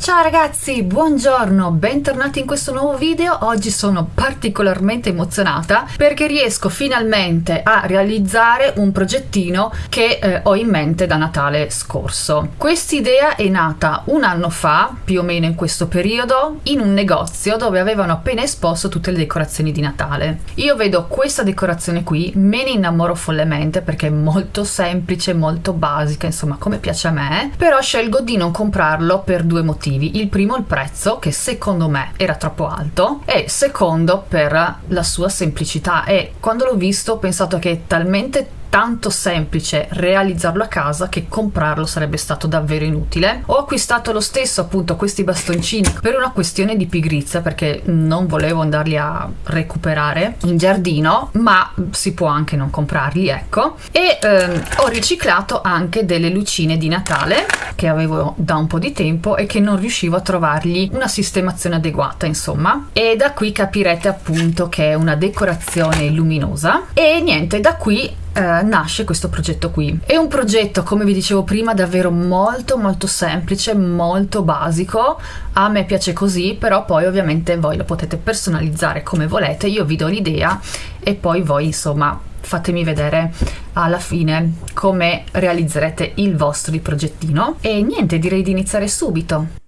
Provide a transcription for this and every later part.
Ciao ragazzi, buongiorno, bentornati in questo nuovo video. Oggi sono particolarmente emozionata perché riesco finalmente a realizzare un progettino che eh, ho in mente da Natale scorso. Quest'idea è nata un anno fa, più o meno in questo periodo, in un negozio dove avevano appena esposto tutte le decorazioni di Natale. Io vedo questa decorazione qui, me ne innamoro follemente perché è molto semplice, molto basica, insomma come piace a me, però scelgo di non comprarlo per due motivi motivi. Il primo il prezzo, che secondo me era troppo alto, e secondo per la sua semplicità. E quando l'ho visto ho pensato che è talmente tanto semplice realizzarlo a casa che comprarlo sarebbe stato davvero inutile. Ho acquistato lo stesso appunto questi bastoncini per una questione di pigrizia perché non volevo andarli a recuperare in giardino ma si può anche non comprarli ecco. E ehm, ho riciclato anche delle lucine di Natale che avevo da un po' di tempo e che non riuscivo a trovargli una sistemazione adeguata insomma. E da qui capirete appunto che è una decorazione luminosa. E niente da qui eh, nasce questo progetto qui. È un progetto, come vi dicevo prima, davvero molto molto semplice, molto basico. A me piace così, però poi ovviamente voi lo potete personalizzare come volete. Io vi do l'idea e poi voi insomma fatemi vedere alla fine come realizzerete il vostro progettino. E niente, direi di iniziare subito.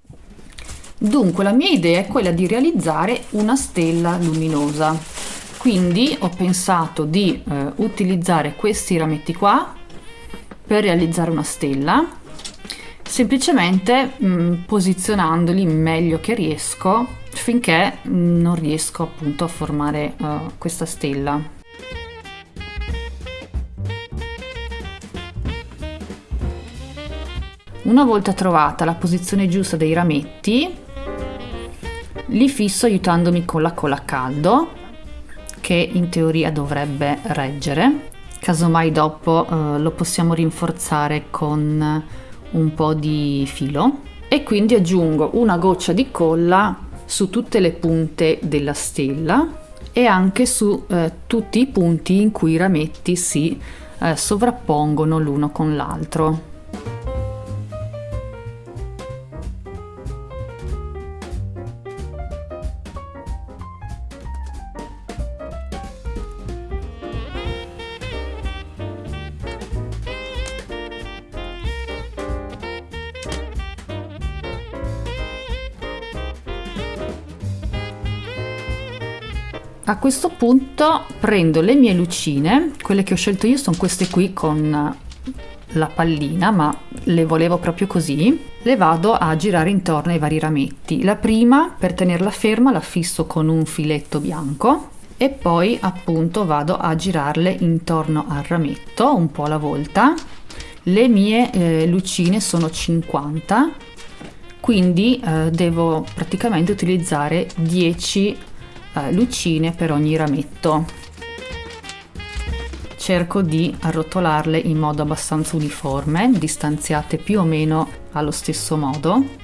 Dunque la mia idea è quella di realizzare una stella luminosa quindi ho pensato di eh, utilizzare questi rametti qua per realizzare una stella semplicemente mh, mm, posizionandoli meglio che riesco finché non riesco appunto a formare uh, questa stella. Una volta trovata la posizione giusta dei rametti li fisso aiutandomi con la colla a caldo che in teoria dovrebbe reggere. Casomai dopo eh, lo possiamo rinforzare con un po' di filo. E quindi aggiungo una goccia di colla su tutte le punte della stella e anche su eh, tutti i punti in cui i rametti si eh, sovrappongono l'uno con l'altro A questo punto prendo le mie lucine, quelle che ho scelto io sono queste qui con la pallina, ma le volevo proprio così, le vado a girare intorno ai vari rametti. La prima, per tenerla ferma, la fisso con un filetto bianco e poi appunto vado a girarle intorno al rametto, un po' alla volta. Le mie eh, lucine sono 50, quindi eh, devo praticamente utilizzare 10 eh, lucine per ogni rametto. Cerco di arrotolarle in modo abbastanza uniforme distanziate più o meno allo stesso modo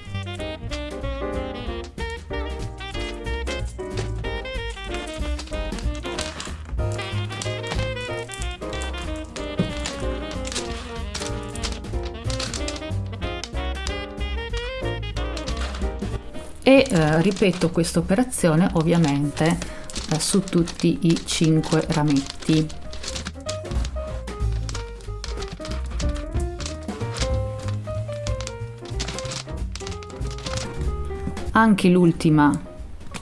e eh, ripeto questa operazione ovviamente eh, su tutti i 5 rametti. Anche l'ultima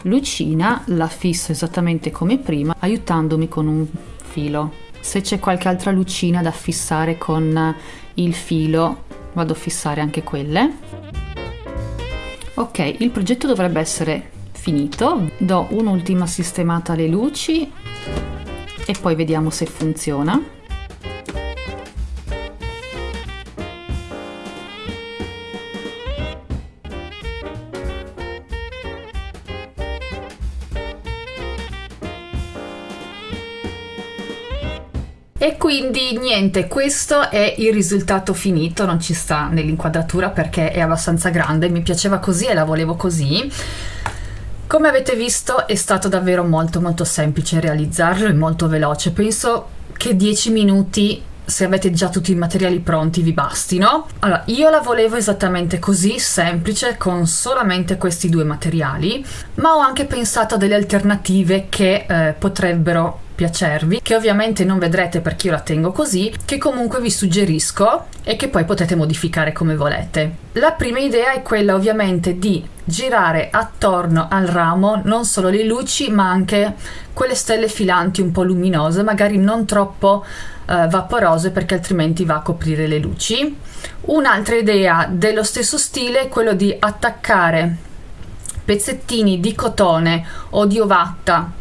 lucina la fisso esattamente come prima aiutandomi con un filo. Se c'è qualche altra lucina da fissare con il filo vado a fissare anche quelle ok il progetto dovrebbe essere finito. Do un'ultima sistemata alle luci e poi vediamo se funziona E quindi niente, questo è il risultato finito, non ci sta nell'inquadratura perché è abbastanza grande, mi piaceva così e la volevo così. Come avete visto è stato davvero molto molto semplice realizzarlo e molto veloce, penso che 10 minuti se avete già tutti i materiali pronti vi bastino. Allora, io la volevo esattamente così, semplice, con solamente questi due materiali, ma ho anche pensato a delle alternative che eh, potrebbero piacervi, che ovviamente non vedrete perché io la tengo così, che comunque vi suggerisco e che poi potete modificare come volete. La prima idea è quella ovviamente di girare attorno al ramo non solo le luci ma anche quelle stelle filanti un po' luminose, magari non troppo eh, vaporose perché altrimenti va a coprire le luci. Un'altra idea dello stesso stile è quello di attaccare pezzettini di cotone o di ovatta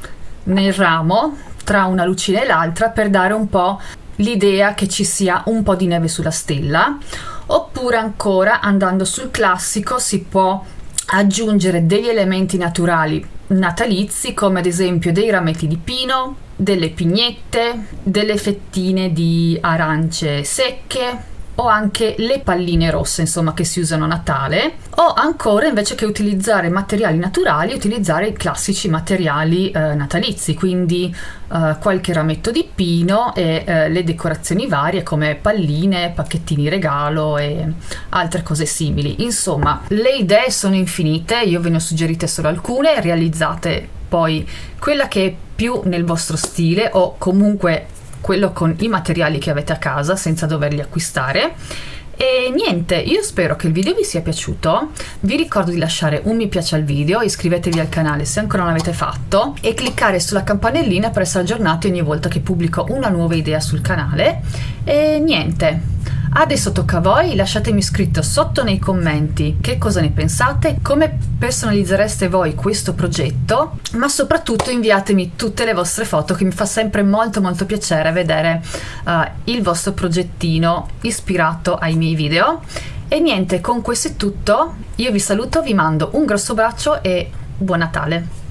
nel ramo tra una lucina e l'altra per dare un po' l'idea che ci sia un po' di neve sulla stella oppure ancora andando sul classico si può aggiungere degli elementi naturali natalizi come ad esempio dei rametti di pino, delle pignette, delle fettine di arance secche o anche le palline rosse insomma che si usano a Natale. O ancora invece che utilizzare materiali naturali utilizzare i classici materiali eh, natalizi quindi eh, qualche rametto di pino e eh, le decorazioni varie come palline, pacchettini regalo e altre cose simili. Insomma le idee sono infinite io ve ne ho suggerite solo alcune realizzate poi quella che è più nel vostro stile o comunque quello con i materiali che avete a casa senza doverli acquistare. E niente, io spero che il video vi sia piaciuto, vi ricordo di lasciare un mi piace al video, iscrivetevi al canale se ancora non l'avete fatto e cliccare sulla campanellina per essere aggiornati ogni volta che pubblico una nuova idea sul canale. E niente, Adesso tocca a voi, lasciatemi scritto sotto nei commenti che cosa ne pensate, come personalizzereste voi questo progetto, ma soprattutto inviatemi tutte le vostre foto che mi fa sempre molto molto piacere vedere uh, il vostro progettino ispirato ai miei video. E niente, con questo è tutto, io vi saluto, vi mando un grosso braccio e buon Natale!